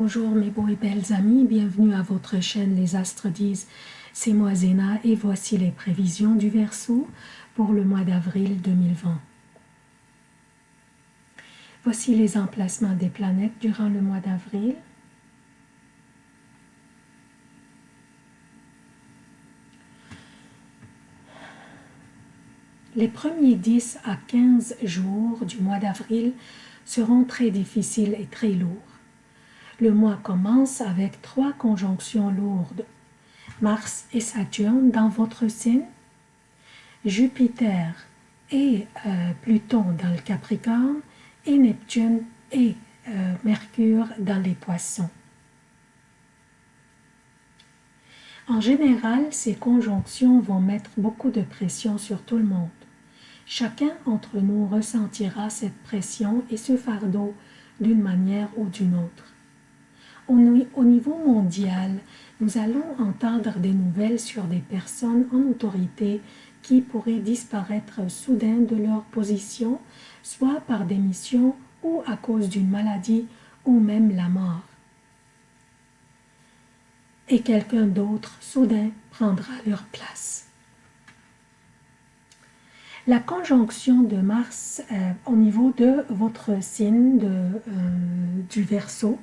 Bonjour mes beaux et belles amis, bienvenue à votre chaîne Les Astres disent. C'est moi Zéna et voici les prévisions du Verseau pour le mois d'avril 2020. Voici les emplacements des planètes durant le mois d'avril. Les premiers 10 à 15 jours du mois d'avril seront très difficiles et très lourds. Le mois commence avec trois conjonctions lourdes. Mars et Saturne dans votre signe, Jupiter et euh, Pluton dans le Capricorne et Neptune et euh, Mercure dans les poissons. En général, ces conjonctions vont mettre beaucoup de pression sur tout le monde. Chacun d'entre nous ressentira cette pression et ce fardeau d'une manière ou d'une autre. Au niveau mondial, nous allons entendre des nouvelles sur des personnes en autorité qui pourraient disparaître soudain de leur position, soit par démission ou à cause d'une maladie ou même la mort. Et quelqu'un d'autre soudain prendra leur place. La conjonction de Mars euh, au niveau de votre signe euh, du Verseau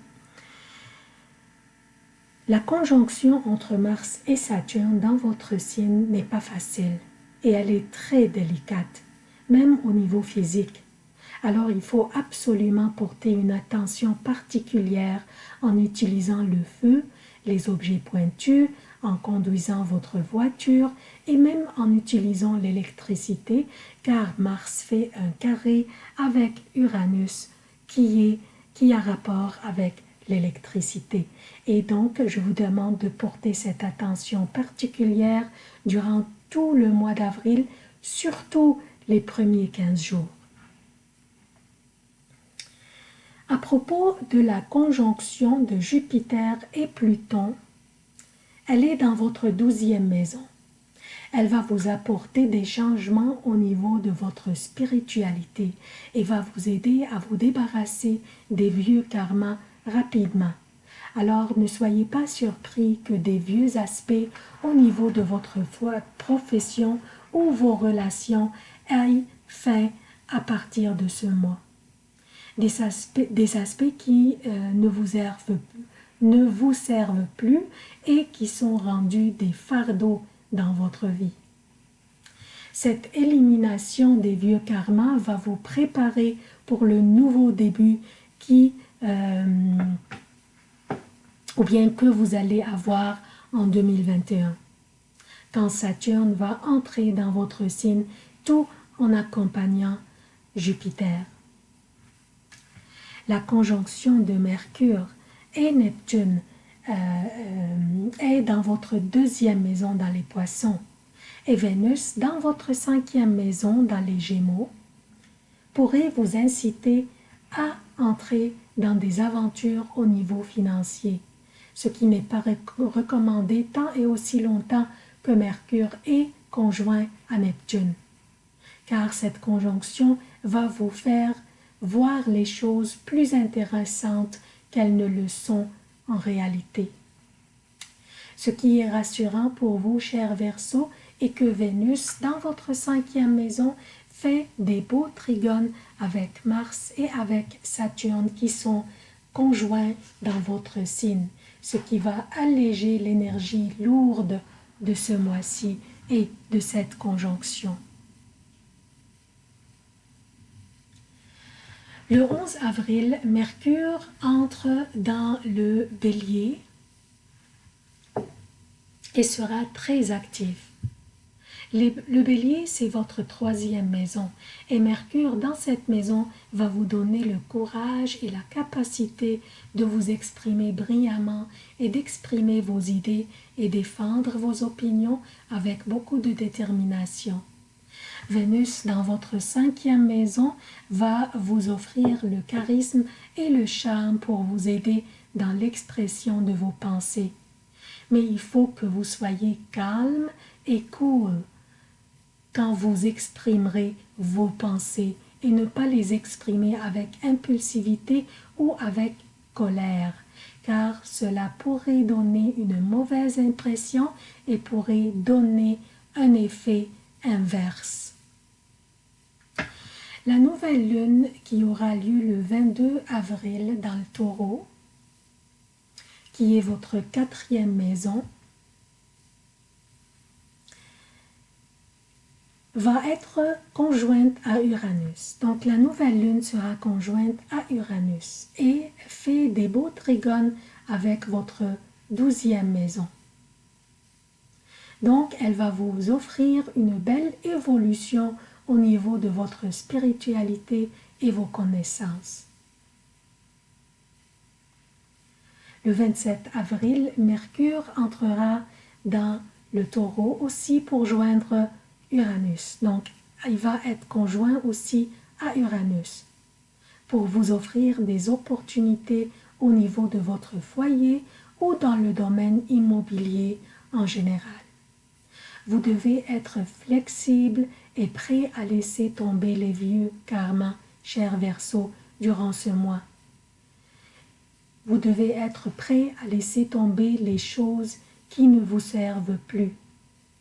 la conjonction entre Mars et Saturne dans votre signe n'est pas facile et elle est très délicate, même au niveau physique. Alors il faut absolument porter une attention particulière en utilisant le feu, les objets pointus, en conduisant votre voiture et même en utilisant l'électricité car Mars fait un carré avec Uranus qui, est, qui a rapport avec l'électricité. Et donc, je vous demande de porter cette attention particulière durant tout le mois d'avril, surtout les premiers 15 jours. À propos de la conjonction de Jupiter et Pluton, elle est dans votre douzième maison. Elle va vous apporter des changements au niveau de votre spiritualité et va vous aider à vous débarrasser des vieux karmas rapidement. Alors ne soyez pas surpris que des vieux aspects au niveau de votre profession ou vos relations aillent fin à partir de ce mois. Des aspects, des aspects qui euh, ne, vous servent, ne vous servent plus et qui sont rendus des fardeaux dans votre vie. Cette élimination des vieux karmas va vous préparer pour le nouveau début qui euh, ou bien que vous allez avoir en 2021. Quand Saturne va entrer dans votre signe, tout en accompagnant Jupiter. La conjonction de Mercure et Neptune euh, euh, est dans votre deuxième maison dans les poissons et Vénus dans votre cinquième maison dans les gémeaux pourrait vous inciter à entrer dans des aventures au niveau financier, ce qui n'est pas recommandé tant et aussi longtemps que Mercure est conjoint à Neptune. Car cette conjonction va vous faire voir les choses plus intéressantes qu'elles ne le sont en réalité. Ce qui est rassurant pour vous, chers Verseaux, est que Vénus, dans votre cinquième maison, fait des beaux trigones avec Mars et avec Saturne qui sont conjoints dans votre signe, ce qui va alléger l'énergie lourde de ce mois-ci et de cette conjonction. Le 11 avril, Mercure entre dans le bélier et sera très actif. Le bélier, c'est votre troisième maison et Mercure dans cette maison va vous donner le courage et la capacité de vous exprimer brillamment et d'exprimer vos idées et défendre vos opinions avec beaucoup de détermination. Vénus dans votre cinquième maison va vous offrir le charisme et le charme pour vous aider dans l'expression de vos pensées. Mais il faut que vous soyez calme et cool quand vous exprimerez vos pensées et ne pas les exprimer avec impulsivité ou avec colère, car cela pourrait donner une mauvaise impression et pourrait donner un effet inverse. La nouvelle lune qui aura lieu le 22 avril dans le taureau, qui est votre quatrième maison, va être conjointe à Uranus. Donc la nouvelle lune sera conjointe à Uranus et fait des beaux trigones avec votre douzième maison. Donc elle va vous offrir une belle évolution au niveau de votre spiritualité et vos connaissances. Le 27 avril, Mercure entrera dans le taureau aussi pour joindre Uranus. Donc, il va être conjoint aussi à Uranus pour vous offrir des opportunités au niveau de votre foyer ou dans le domaine immobilier en général. Vous devez être flexible et prêt à laisser tomber les vieux karmas, cher Verseau, durant ce mois. Vous devez être prêt à laisser tomber les choses qui ne vous servent plus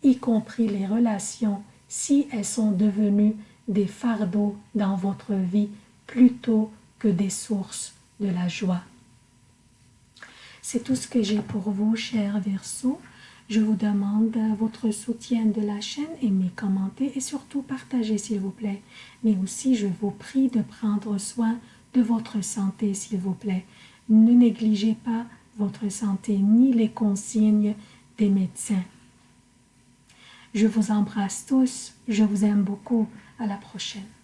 y compris les relations, si elles sont devenues des fardeaux dans votre vie plutôt que des sources de la joie. C'est tout ce que j'ai pour vous, chers Verseaux. Je vous demande votre soutien de la chaîne, aimez, commentez et surtout partagez s'il vous plaît. Mais aussi, je vous prie de prendre soin de votre santé s'il vous plaît. Ne négligez pas votre santé ni les consignes des médecins. Je vous embrasse tous, je vous aime beaucoup. À la prochaine.